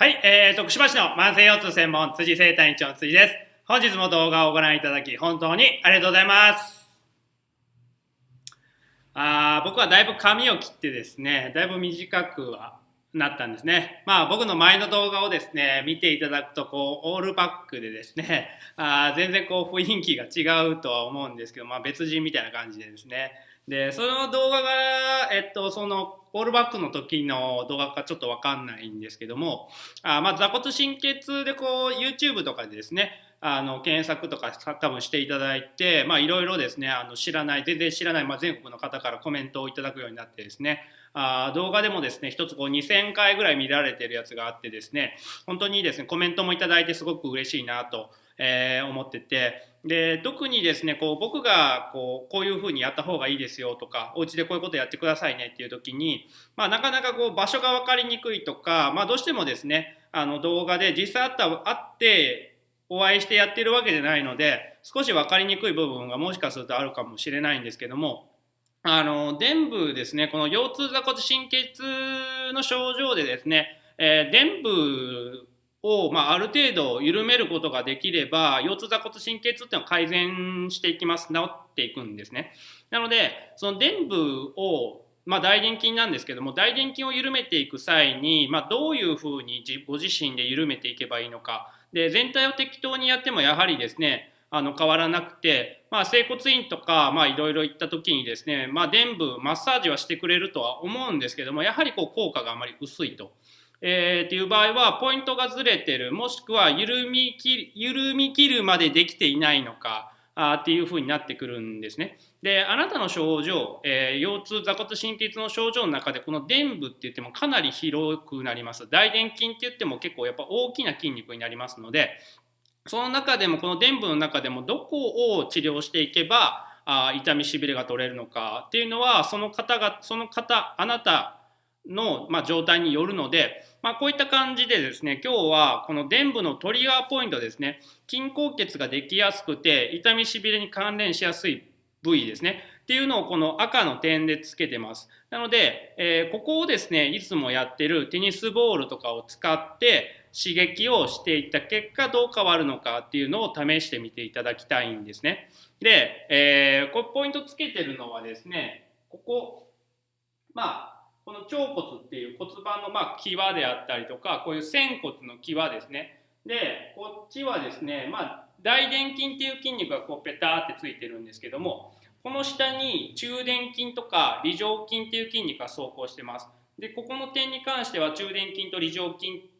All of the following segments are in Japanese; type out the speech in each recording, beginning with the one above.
はい、えー、徳島市の慢性腰痛専門辻生体院長の辻です。本日も動画をご覧いただき本当にありがとうございます。あ僕はだいぶ髪を切ってですね、だいぶ短くはなったんですね。まあ僕の前の動画をですね、見ていただくとこうオールバックでですね、あ全然こう雰囲気が違うとは思うんですけど、まあ別人みたいな感じでですね、で、その動画が、えっと、その、オールバックの時の動画かちょっとわかんないんですけども、あまあ、座骨神経痛でこう、YouTube とかでですね、あの、検索とか多分していただいて、まあ、いろいろですね、あの、知らない、全然知らない、まあ、全国の方からコメントをいただくようになってですね、あ動画でもですね、一つこう2000回ぐらい見られてるやつがあってですね、本当にですね、コメントもいただいてすごく嬉しいなと、えー、思ってて、で特にですねこう僕がこうこういうふうにやった方がいいですよとかお家でこういうことやってくださいねっていう時に、まあ、なかなかこう場所が分かりにくいとか、まあ、どうしてもですねあの動画で実際あったあってお会いしてやってるわけじゃないので少し分かりにくい部分がもしかするとあるかもしれないんですけどもあの伝部ですねこの腰痛座骨神経痛の症状でですね、えー、伝部を、まあ、ある程度緩めることができれば腰痛座骨神経痛っていうのは改善していきます。治っていくんですね。なのでその伝部をまあ、大臀筋なんですけども大臀筋を緩めていく際に、まあ、どういうふうにご自身で緩めていけばいいのか。で全体を適当にやってもやはりですねあの変わらなくて、まあ、整骨院とかいろいろ行った時にですね、まあ、伝部マッサージはしてくれるとは思うんですけどもやはりこう効果があまり薄いと。えー、っていう場合はポイントがずれてるもしくは緩みき緩み切るまでできていないのかあっていうふうになってくるんですね。であなたの症状、えー、腰痛座骨神経痛の症状の中でこの伝部って言ってもかなり広くなります。大臀筋って言っても結構やっぱ大きな筋肉になりますのでその中でもこの伝部の中でもどこを治療していけばあ痛みしびれが取れるのかっていうのはその方がその方あなたの、まあ、状態によるので、まあ、こういった感じでですね今日はこの伝部のトリガーポイントですね筋硬血ができやすくて痛みしびれに関連しやすい部位ですねっていうのをこの赤の点でつけてます。なので、えー、ここをですねいつもやってるテニスボールとかを使って刺激をしていった結果どう変わるのかっていうのを試してみていただきたいんですね。で、えー、こポイントつけてるのはですねここまあ腸骨っていう骨盤のまあ際であったりとかこういう仙骨の際ですね。でこっちはですねまあ大臀筋っていう筋肉がこうペターってついてるんですけどもこの下に中殿筋とか梨状筋っていう筋肉が走行してます。でここの点に関しては中殿筋と梨状筋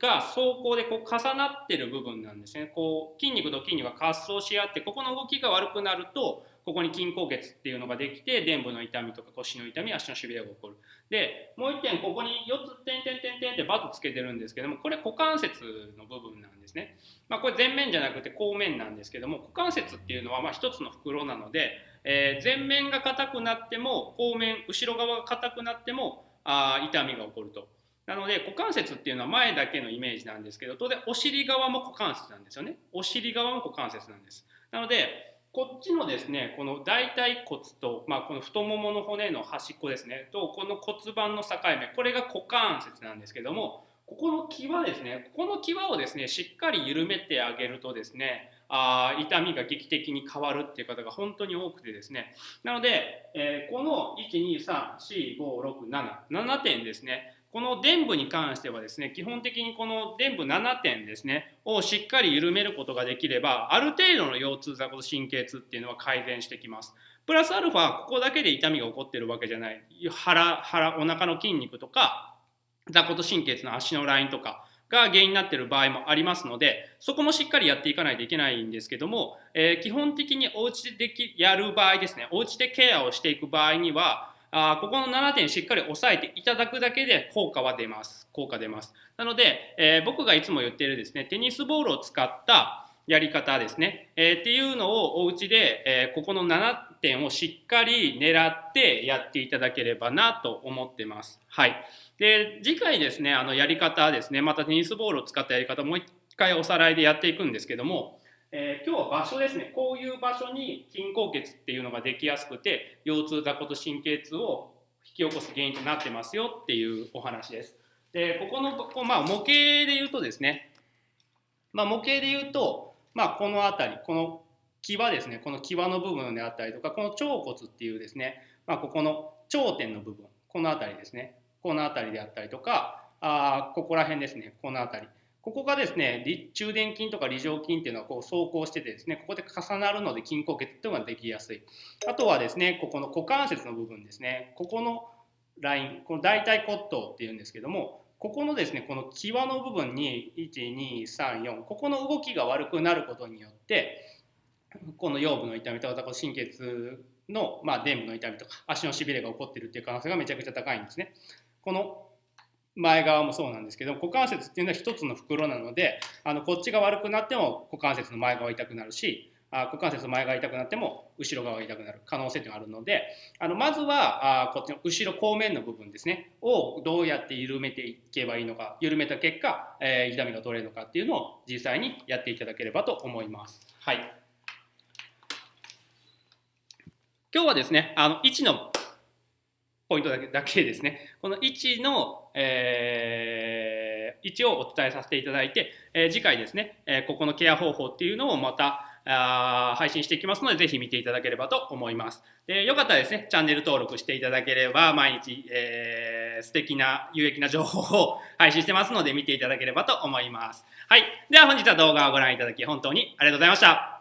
が走行でこう重なってる部分なんですね。こう筋肉と筋肉が滑走し合ってここの動きが悪くなるとここに筋硬血っていうのができて臀部の痛みとか腰の痛み足のしびれが起こる。でもう1点ここに4つ点点点点ってバツつけてるんですけどもこれ股関節の部分なんですね、まあ、これ前面じゃなくて後面なんですけども股関節っていうのはま1つの袋なので、えー、前面が硬くなっても後面後ろ側が硬くなってもあ痛みが起こると。なので股関節っていうのは前だけのイメージなんですけど当然お尻側も股関節なんですよね。お尻側も股関節なんです。なのでこっちのですねこの大腿骨と、まあ、この太ももの骨の端っこですねとこの骨盤の境目これが股関節なんですけどもここの際ですねここの際をですねしっかり緩めてあげるとですねあ痛みが劇的に変わるっていう方が本当に多くてですねなので、えー、この12345677点ですねこの伝部に関してはですね、基本的にこの伝部7点ですね、をしっかり緩めることができれば、ある程度の腰痛座骨神経痛っていうのは改善してきます。プラスアルファ、ここだけで痛みが起こってるわけじゃない。腹、腹、お腹の筋肉とか、座骨神経痛の足のラインとか、が原因になっている場合もありますので、そこもしっかりやっていかないといけないんですけども、えー、基本的にお家でできやる場合ですね、お家でケアをしていく場合には、あここの7点しっかり押さえていただくだけで効果は出ます。効果出ます。なので、えー、僕がいつも言っているですね、テニスボールを使ったやり方ですね、えー、っていうのをお家で、えー、ここの7点をしっかり狙ってやっていただければなと思ってます。はい。で、次回ですね、あのやり方ですね、またテニスボールを使ったやり方もう一回おさらいでやっていくんですけども、えー、今日は場所ですねこういう場所に筋硬血っていうのができやすくて腰痛座骨神経痛を引き起こす原因となってますよっていうお話です。でここのこまあ、模型で言うとですね、まあ、模型で言うと、まあ、この辺りこの際ですねこの際の部分であったりとかこの腸骨っていうですね、まあ、ここの頂点の部分この辺りですねこの辺りであったりとかあここら辺ですねこの辺り。ここがですね中殿筋とか梨状筋っていうのはこう走行しててですねここで重なるので筋硬血っていうのができやすい。あとはですねここの股関節の部分ですねここのラインこの大腿骨頭っていうんですけどもここのですねこの際の部分に1234ここの動きが悪くなることによってこの腰部の痛みとか神経痛の、まあ、臀部の痛みとか足のしびれが起こってるっていう可能性がめちゃくちゃ高いんですね。この前側もそうなんですけど股関節っていうのは一つの袋なのであのこっちが悪くなっても股関節の前側痛くなるしあ股関節前側痛くなっても後ろ側が痛くなる可能性があるのであのまずはあこっちの後ろ後面の部分ですねをどうやって緩めていけばいいのか緩めた結果、えー、痛みが取れるのかっていうのを実際にやっていただければと思います。はい今日はですねあの位置のポイントだけだけですねこの位置の、えー、位置をお伝えさせていただいて、えー、次回ですね、えー、ここのケア方法っていうのをまたあ配信していきますので、ぜひ見ていただければと思います。でよかったらですね、チャンネル登録していただければ、毎日、えー、素敵な、有益な情報を配信してますので、見ていただければと思います。はい。では本日は動画をご覧いただき、本当にありがとうございました。